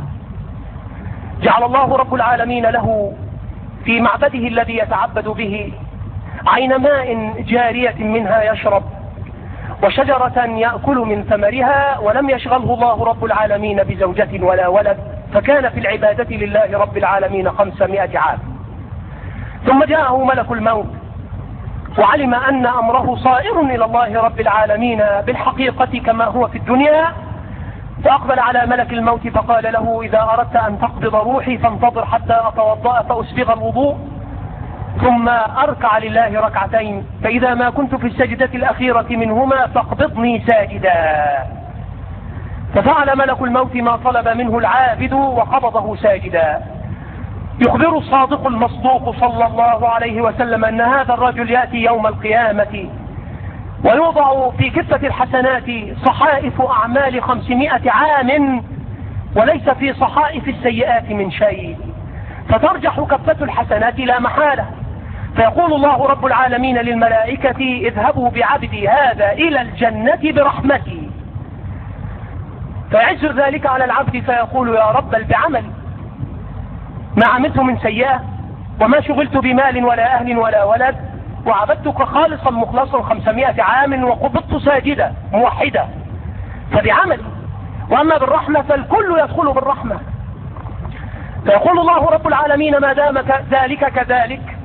جعل الله رب العالمين له في معبده الذي يتعبد به عين ماء جارية منها يشرب وشجرة يأكل من ثمرها ولم يشغله الله رب العالمين بزوجة ولا ولد فكان في العبادة لله رب العالمين خمسمائة عام. ثم جاءه ملك الموت وعلم أن أمره صائر إلى الله رب العالمين بالحقيقة كما هو في الدنيا فأقبل على ملك الموت فقال له إذا أردت أن تقبض روحي فانتظر حتى أتوضأ فأسبغ الوضوء ثم أركع لله ركعتين فإذا ما كنت في السجدة الأخيرة منهما فاقبضني ساجدا. ففعل ملك الموت ما طلب منه العابد وقبضه ساجدا. يخبر الصادق المصدوق صلى الله عليه وسلم أن هذا الرجل يأتي يوم القيامة ويوضع في كفة الحسنات صحائف أعمال خمسمائة عام وليس في صحائف السيئات من شيء. فترجح كفة الحسنات لا محالة. فيقول الله رب العالمين للملائكة اذهبوا بعبدي هذا إلى الجنة برحمتي. فيعز ذلك على العبد فيقول يا رب بل بعملي ما عملت من سيئة وما شغلت بمال ولا أهل ولا ولد وعبدتك خالصا مخلصا خمسمائة عام وقبضت ساجدا موحدا فبعمل وأما بالرحمة فالكل يدخل بالرحمة. فيقول الله رب العالمين ما دام ذلك كذلك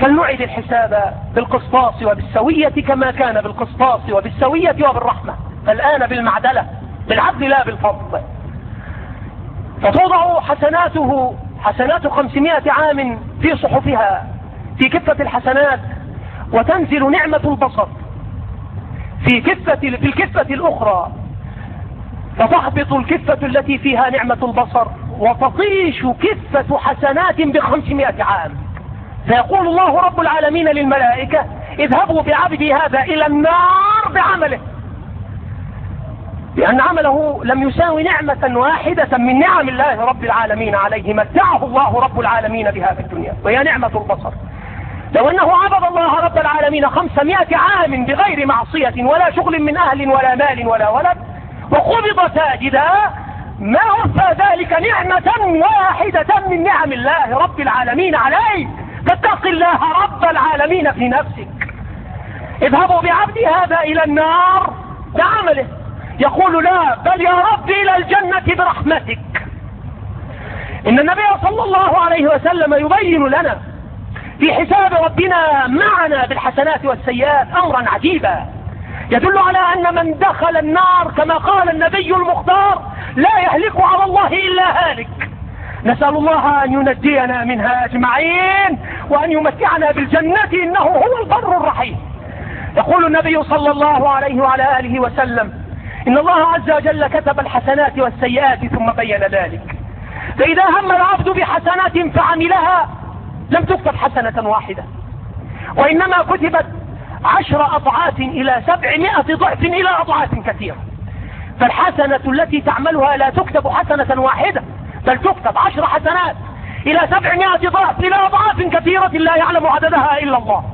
فلنعد الحساب بالقسطاس وبالسوية كما كان بالقسطاس وبالسوية وبالرحمة. فالآن بالمعدلة بالعدل لا بالفضل. فتوضع حسناته حسنات خمسمائة عام في صحفها في كفة الحسنات وتنزل نعمة البصر. في كفة في الكفة الأخرى فتهبط الكفة التي فيها نعمة البصر وتطيش كفة حسنات بخمسمائة عام. فيقول الله رب العالمين للملائكة اذهبوا بعبدي هذا إلى النار بعمله. لأن عمله لم يساوي نعمة واحدة من نعم الله رب العالمين عليه متعه الله رب العالمين بها في الدنيا وهي نعمة البصر. لو أنه عبد الله رب العالمين خمسمائة عام بغير معصية ولا شغل من أهل ولا مال ولا ولد وقبض ساجدا ما وفى ذلك نعمة واحدة من نعم الله رب العالمين عليك. فاتق الله رب العالمين في نفسك. اذهبوا بعبدي هذا إلى النار بعمله يقول لا بل يا رب إلى الجنة برحمتك. إن النبي صلى الله عليه وسلم يبين لنا في حساب ربنا معنا بالحسنات والسيئات أمرا عجيبا. يدل على أن من دخل النار كما قال النبي المختار لا يهلك على الله إلا هالك. نسأل الله أن ينجينا منها أجمعين وأن يمتعنا بالجنة إنه هو البر الرحيم. يقول النبي صلى الله عليه وعلى آله وسلم إن الله عز وجل كتب الحسنات والسيئات ثم بين ذلك. فإذا هم العبد بحسنات فعملها لم تكتب حسنة واحدة. وإنما كتبت عشر أضعاف إلى سبعمائة ضعف إلى أضعاف كثيرة. فالحسنة التي تعملها لا تكتب حسنة واحدة بل تكتب عشر حسنات إلى سبعمائة ضعف إلى أضعاف كثيرة لا يعلم عددها إلا الله.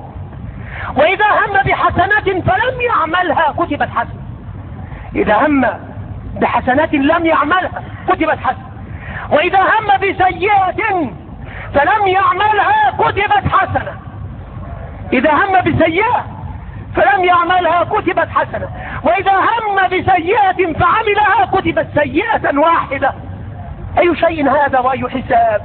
وإذا هم بحسنة فلم يعملها كتبت حسنة. إذا هم بحسنات لم يعملها كتبت حسنة. وإذا هم بسيئة فلم يعملها كتبت حسنة. إذا هم بسيئة فلم يعملها كتبت حسنة. وإذا هم بسيئة فعملها كتبت سيئة واحدة. أي شيء هذا وأي حساب؟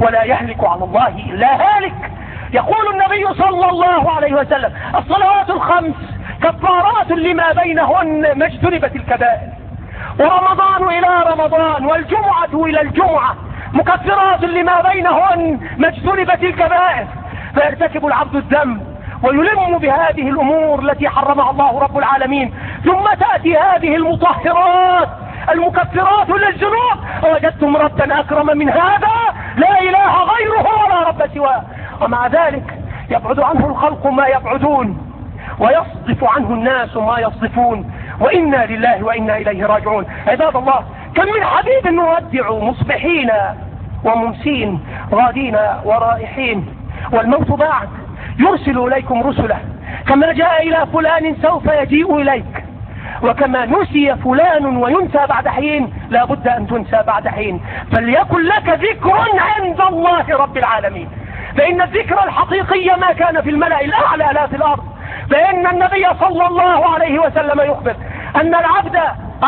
ولا يهلك على الله إلا هالك. يقول النبي صلى الله عليه وسلم الصلوات الخمس كفارات لما بينهن ما اجتنبت الكبائر. ورمضان إلى رمضان والجمعة إلى الجمعة مكفرات لما بينهن ما اجتنبت الكبائر. فيرتكب العبد الذنب ويلم بهذه الأمور التي حرمها الله رب العالمين. ثم تأتي هذه المطهرات المكفرات للذنوب. وجدتم ربا أكرم من هذا؟ لا إله غيره ولا رب سواه. ومع ذلك يبعد عنه الخلق ما يبعدون. ويصدف عنه الناس ما يصدفون وإنا لله وإنا إليه راجعون. عباد الله كم من حبيب نودع مصبحين وممسين غادين ورائحين. والموت بعد يرسل إليكم رسله. كما جاء إلى فلان سوف يجيء إليك. وكما نسي فلان وينسى بعد حين لا بد أن تنسى بعد حين. فليكن لك ذكر عند الله رب العالمين. فإن الذكر الحقيقي ما كان في الملأ الأعلى لا في الأرض. فإن النبي صلى الله عليه وسلم يخبر أن العبد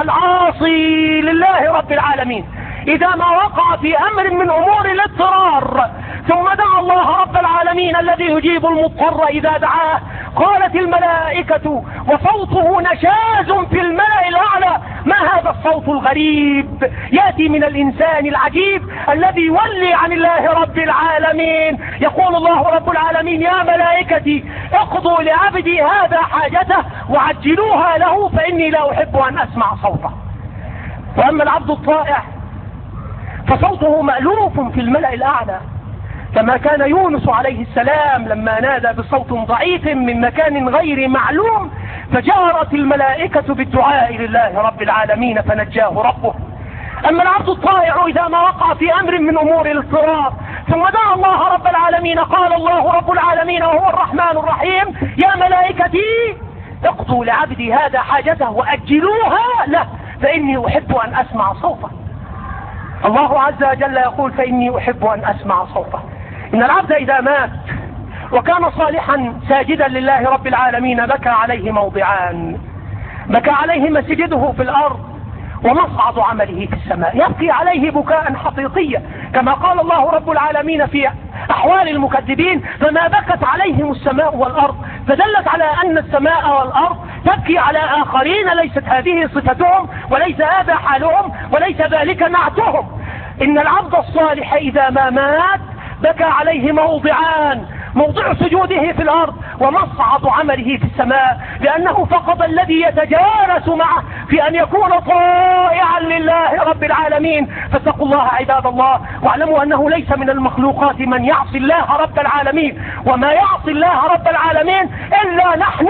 العاصي لله رب العالمين. إذا ما وقع في أمر من أمور الاضطرار ثم دعا الله رب العالمين الذي يجيب المضطر إذا دعاه قالت الملائكة وصوته نشاز في الملأ الأعلى ما هذا الصوت الغريب يأتي من الإنسان العجيب الذي يولي عن الله رب العالمين. يقول الله رب العالمين يا ملائكتي اقضوا لعبدي هذا حاجته وعجلوها له فإني لا أحب أن أسمع صوته. وأما العبد الطائع فصوته مألوف في الملأ الأعلى. كما كان يونس عليه السلام لما نادى بصوت ضعيف من مكان غير معلوم فجارت الملائكة بالدعاء لله رب العالمين فنجاه ربه. أما العبد الطائع إذا ما وقع في أمر من أمور الاضطرار ثم دعا الله رب العالمين قال الله رب العالمين وهو الرحمن الرحيم يا ملائكتي اقضوا لعبدي هذا حاجته وأجلوها له فإني أحب أن أسمع صوته. الله عز وجل يقول فإني أحب أن أسمع صوته. إن العبد إذا مات وكان صالحا ساجدا لله رب العالمين بكى عليه موضعان. بكى عليه مسجده في الأرض ومصعد عمله في السماء. يبكي عليه بكاء حقيقيا. كما قال الله رب العالمين في أحوال المكذبين فما بكت عليهم السماء والأرض فدلت على أن السماء والأرض تبكي على آخرين ليست هذه صفتهم وليس هذا حالهم وليس ذلك نعتهم. إن العبد الصالح إذا ما مات بكى عليه موضعان موضع سجوده في الأرض. ومصعد عمله في السماء لأنه فقد الذي يتجانس معه في أن يكون طائعا لله رب العالمين. فاتقوا الله عباد الله واعلموا أنه ليس من المخلوقات من يعصي الله رب العالمين. وما يعصي الله رب العالمين إلا نحن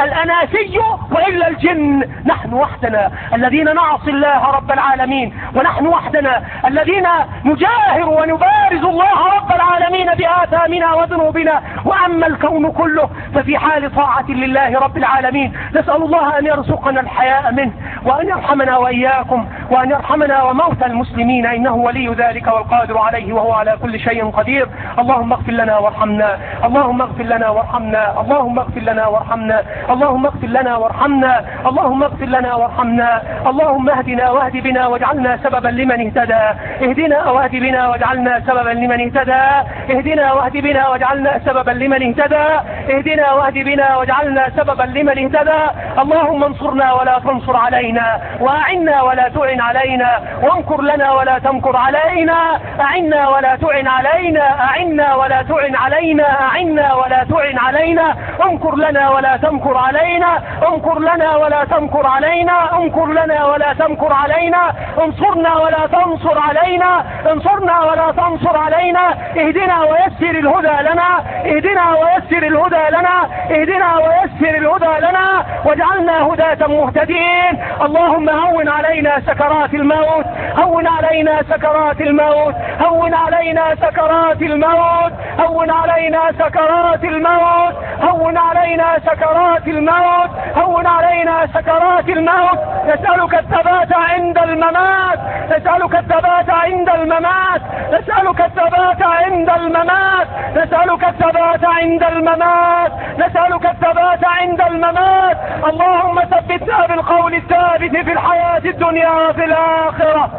الأناسي وإلا الجن. نحن وحدنا الذين نعصي الله رب العالمين ونحن وحدنا الذين نجاهر ونبارز الله رب العالمين بآثامنا وذنوبنا. وأما الكون كله ففي حال طاعة لله رب العالمين. نسأل الله أن يرزقنا الحياء منه وأن يرحمنا وإياكم وأن يرحمنا وموتى المسلمين. إنه ولي ذلك والقادر عليه وهو على كل شيء قدير. اللهم اغفر لنا وارحمنا. اللهم اغفر لنا وارحمنا. اللهم اغفر لنا وارحمنا. اللهم اغفر لنا وارحمنا. اللهم اغفر لنا وارحمنا. اللهم اهدنا واهد بنا واجعلنا سببا لمن اهتدى. اهدنا واهد بنا واجعلنا سببا لمن اهتدى. اهدنا واهد بنا واجعلنا سببا لمن اهتدى. اهدنا واهد بنا واجعلنا سببا لمن اهتدى. اللهم انصرنا ولا تنصر علينا وأعنا ولا تعن علينا وانكر لنا ولا تمكر علينا. أعنا ولا تعن علينا أعنا ولا تعن علينا أعنا ولا تعن علينا. انكر لنا ولا تمكر علينا انكر لنا ولا تمكر علينا انكر لنا ولا تمكر علينا. انصرنا ولا تنصر علينا انصرنا ولا تنصر علينا. اهدنا ويسر الهدى لنا اهدنا ويسر الهدى لنا اهدنا ويسر الهدى لنا واجعلنا هداة مهتدين. اللهم هون علينا سكرات الموت هون علينا سكرات الموت هون علينا سكرات الموت هون علينا سكرات الموت هون علينا سكرات الموت. هون علينا سكرات الموت. نسألك الثبات عند الممات. نسألك الثبات عند الممات. نسألك الثبات عند الممات. نسألك الثبات عند الممات. نسألك الثبات عند الممات. اللهم ثبتنا بالقول الثابت في الحياة الدنيا وفي الآخرة.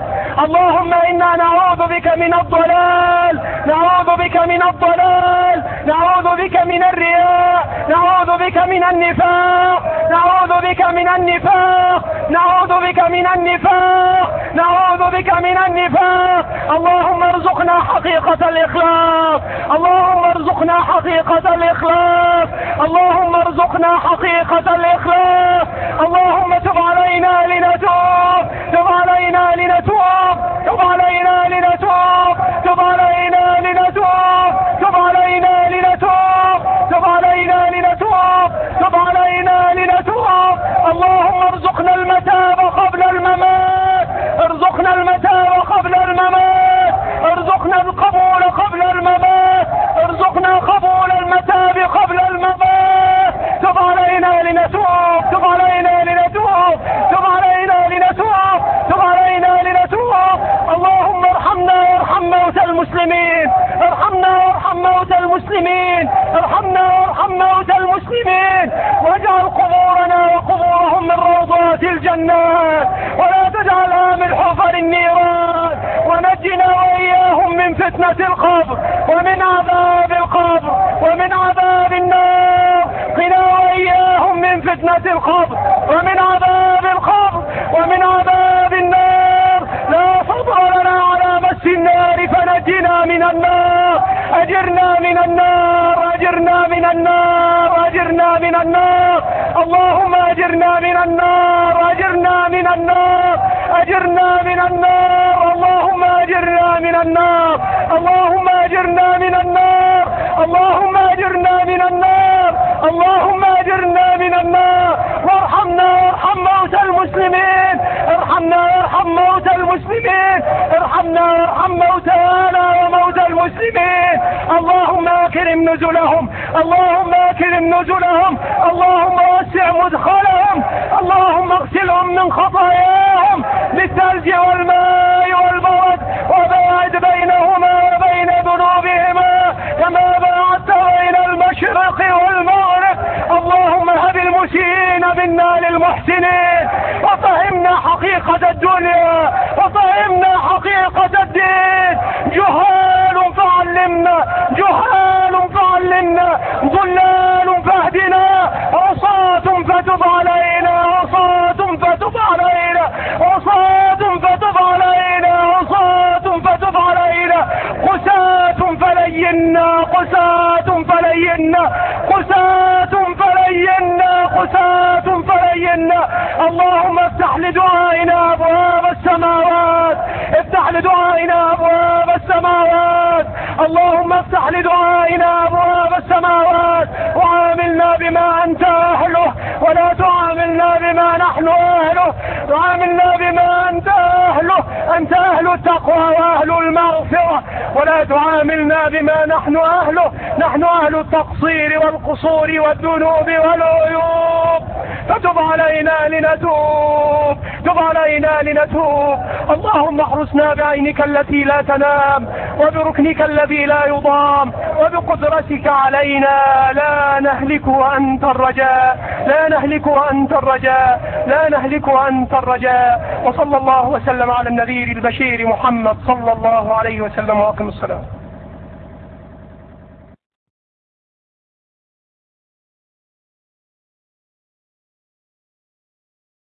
اللهم إنا نعوذ بك من الضلال. نعوذ بك من الضلال. نعوذ بك من الرياء. نعوذ بك من النفاق. نعوذ بك من النفاق. نعوذ بك من النفاق. نعوذ بك من النفاق. اللهم ارزقنا حقيقة الإخلاص. اللهم ارزقنا حقيقة الإخلاص. اللهم ارزقنا حقيقة الإخلاص. اللهم تب علينا لنتوب. تب علينا لنتوب. تب علينا لنتوب. تب علينا لنتوب. تب علينا لنتوب. تب علينا لنتوب. تب علينا لنتوب. اللهم ارزقنا المتاب قبل الممات. ارزقنا المتاب قبل الممات. الجنات ولا تجعلها من حفر النيران ونجنا وإياهم من فتنة القبر ومن عذاب القبر ومن عذاب النار. قنا وإياهم من فتنة القبر ومن عذاب القبر ومن عذاب النار. لا فضل لنا على مس النار فنجنا من النار. أجرنا من النار أجرنا من النار أجرنا من النار. اللهم أجرنا من النار. أجرنا من النار أجرنا من النار اللهم أجرنا من النار اللهم أجرنا من النار اللهم أجرنا من النار اللهم أجرنا من النار. وارحمنا وارحم موتى المسلمين ارحمنا وارحم موتى المسلمين ارحمنا وارحم موتانا وموتى المسلمين. اللهم أكرم نزلهم اللهم أكرم نزلهم اللهم وسع مدخلهم. اللهم اغسلهم من خطاياهم بالثلج والماء والبرد وباعد بينهما وبين ذنوبهما كما باعدت بين المشرق والمغرب. اللهم هب المسيئين منا للمحسنين وفهمنا حقيقة الدنيا وفهمنا حقيقة الدين. جهال فلينا قساة فلينا اللهم افتح لدعائنا أبواب السماوات. افتح لدعائنا أبواب السماوات. اللهم افتح لدعائنا أبواب السماوات. وعاملنا بما أنت أهله ولا تعاملنا بما نحن أهله. وعاملنا بما أنت أهله. أنت أهل التقوى وأهل المغفرة. ولا تعاملنا بما نحن أهله. نحن أهل التقصير والقصور والذنوب والعيوب. فتب علينا لنتوب. تب علينا لنتوب. اللهم احرسنا بعينك التي لا تنام وبركنك الذي لا يضام وبقدرتك علينا. لا نهلك وأنت الرجاء. لا نهلك وأنت الرجاء. لا نهلك وأنت الرجاء. وصلى الله وسلم على النذير البشير محمد صلى الله عليه وسلم وأقم الصلاة.